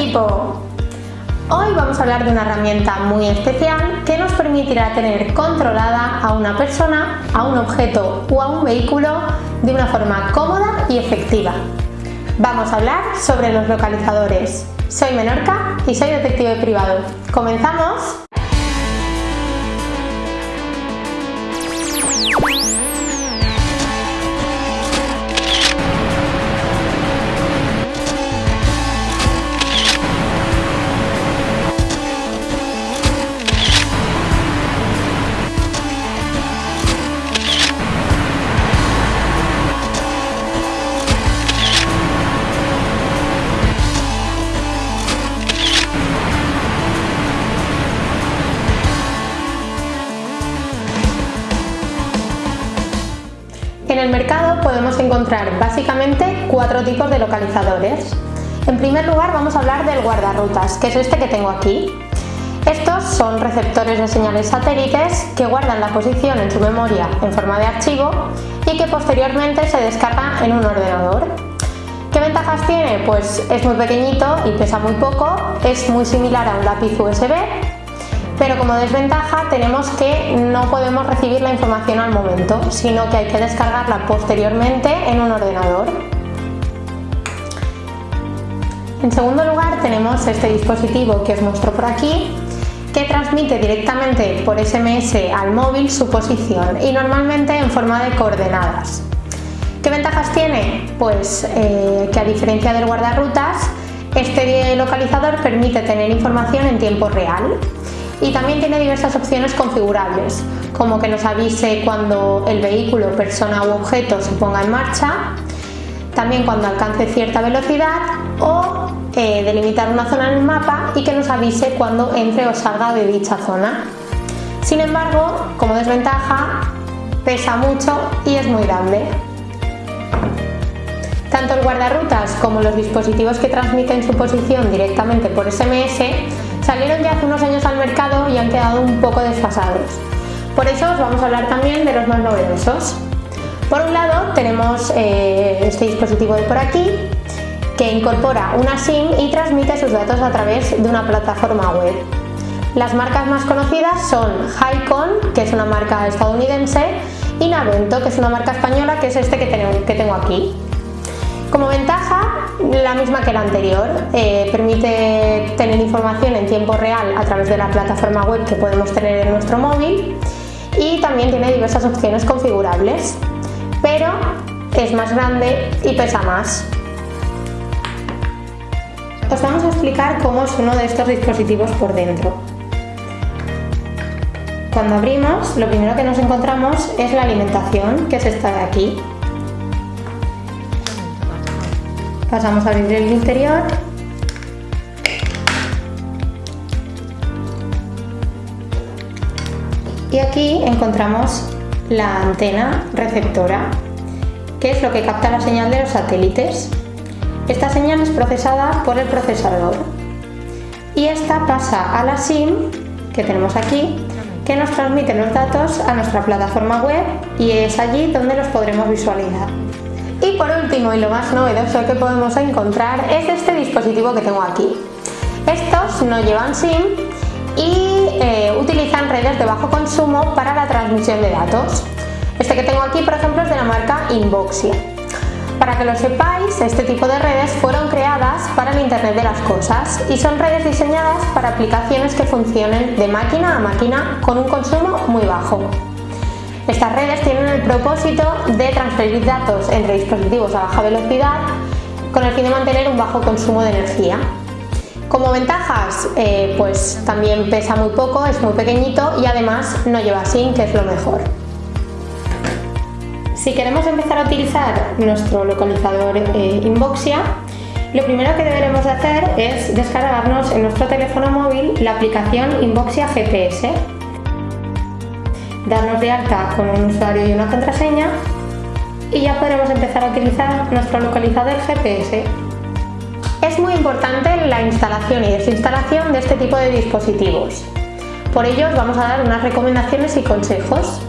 equipo! Hoy vamos a hablar de una herramienta muy especial que nos permitirá tener controlada a una persona, a un objeto o a un vehículo de una forma cómoda y efectiva. Vamos a hablar sobre los localizadores. Soy Menorca y soy detective privado. ¡Comenzamos! El mercado podemos encontrar básicamente cuatro tipos de localizadores. En primer lugar vamos a hablar del guardarrutas, que es este que tengo aquí. Estos son receptores de señales satélites que guardan la posición en su memoria en forma de archivo y que posteriormente se descarga en un ordenador. ¿Qué ventajas tiene? Pues es muy pequeñito y pesa muy poco, es muy similar a un lápiz USB pero como desventaja tenemos que no podemos recibir la información al momento, sino que hay que descargarla posteriormente en un ordenador. En segundo lugar tenemos este dispositivo que os muestro por aquí, que transmite directamente por SMS al móvil su posición y normalmente en forma de coordenadas. ¿Qué ventajas tiene? Pues eh, que a diferencia del guardarrutas, este localizador permite tener información en tiempo real y también tiene diversas opciones configurables, como que nos avise cuando el vehículo, persona u objeto se ponga en marcha, también cuando alcance cierta velocidad o eh, delimitar una zona en el mapa y que nos avise cuando entre o salga de dicha zona. Sin embargo, como desventaja, pesa mucho y es muy grande. Tanto el guardarrutas como los dispositivos que transmiten su posición directamente por SMS salieron ya hace unos años al mercado y han quedado un poco desfasados. Por eso os vamos a hablar también de los más novedosos. Por un lado tenemos eh, este dispositivo de por aquí que incorpora una SIM y transmite sus datos a través de una plataforma web. Las marcas más conocidas son Highcon, que es una marca estadounidense, y Navento, que es una marca española, que es este que tengo aquí. Como ventaja, la misma que la anterior, eh, permite tener información en tiempo real a través de la plataforma web que podemos tener en nuestro móvil y también tiene diversas opciones configurables, pero es más grande y pesa más. Os vamos a explicar cómo es uno de estos dispositivos por dentro. Cuando abrimos, lo primero que nos encontramos es la alimentación, que es esta de aquí. Pasamos a abrir el interior. Y aquí encontramos la antena receptora, que es lo que capta la señal de los satélites. Esta señal es procesada por el procesador y esta pasa a la SIM que tenemos aquí que nos transmite los datos a nuestra plataforma web y es allí donde los podremos visualizar. Y por último, y lo más novedoso que podemos encontrar, es este dispositivo que tengo aquí. Estos no llevan SIM y eh, utilizan redes de bajo consumo para la transmisión de datos. Este que tengo aquí, por ejemplo, es de la marca Inboxia. Para que lo sepáis, este tipo de redes fueron creadas para el Internet de las Cosas y son redes diseñadas para aplicaciones que funcionen de máquina a máquina con un consumo muy bajo. Estas redes tienen el propósito de transferir datos entre dispositivos a baja velocidad con el fin de mantener un bajo consumo de energía. Como ventajas, eh, pues también pesa muy poco, es muy pequeñito y además no lleva SIM, que es lo mejor. Si queremos empezar a utilizar nuestro localizador eh, Inboxia, lo primero que deberemos hacer es descargarnos en nuestro teléfono móvil la aplicación Inboxia GPS darnos de alta con un usuario y una contraseña y ya podremos empezar a utilizar nuestro localizador GPS. Es muy importante la instalación y desinstalación de este tipo de dispositivos. Por ello os vamos a dar unas recomendaciones y consejos.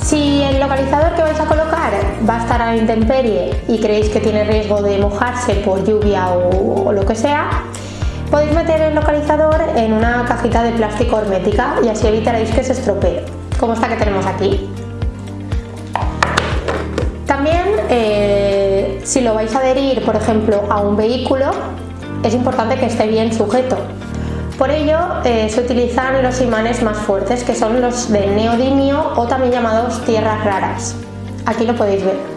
Si el localizador que vais a colocar va a estar a la intemperie y creéis que tiene riesgo de mojarse por lluvia o, lo que sea, podéis meter el localizador en una cajita de plástico hermética y así evitaréis que se estropee, como esta que tenemos aquí. También, eh, si lo vais a adherir, por ejemplo, a un vehículo, es importante que esté bien sujeto, por ello eh, se utilizan los imanes más fuertes, que son los de neodimio o también llamados tierras raras. Aquí lo podéis ver.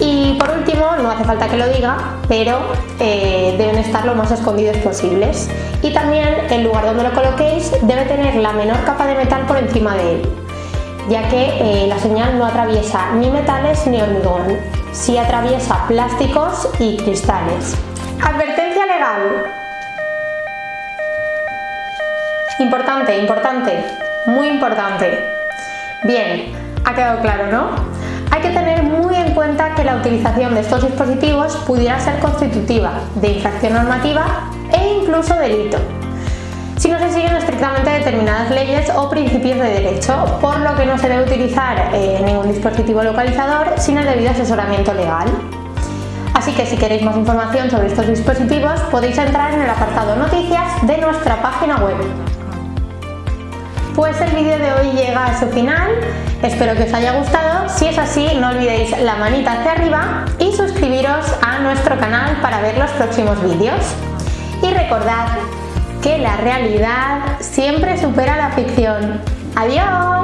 Y por último, no hace falta que lo diga, pero eh, deben estar lo más escondidos posibles. Y también el lugar donde lo coloquéis debe tener la menor capa de metal por encima de él, ya que eh, la señal no atraviesa ni metales ni hormigón, sí atraviesa plásticos y cristales. Advertencia legal. Importante, importante, muy importante. Bien, ha quedado claro, ¿no? Hay que tener que la utilización de estos dispositivos pudiera ser constitutiva de infracción normativa e incluso delito, si no se siguen estrictamente determinadas leyes o principios de derecho, por lo que no se debe utilizar eh, ningún dispositivo localizador sin el debido asesoramiento legal. Así que si queréis más información sobre estos dispositivos podéis entrar en el apartado noticias de nuestra página web. Pues el vídeo de hoy llega a su final, espero que os haya gustado, si es así no olvidéis la manita hacia arriba y suscribiros a nuestro canal para ver los próximos vídeos. Y recordad que la realidad siempre supera la ficción. ¡Adiós!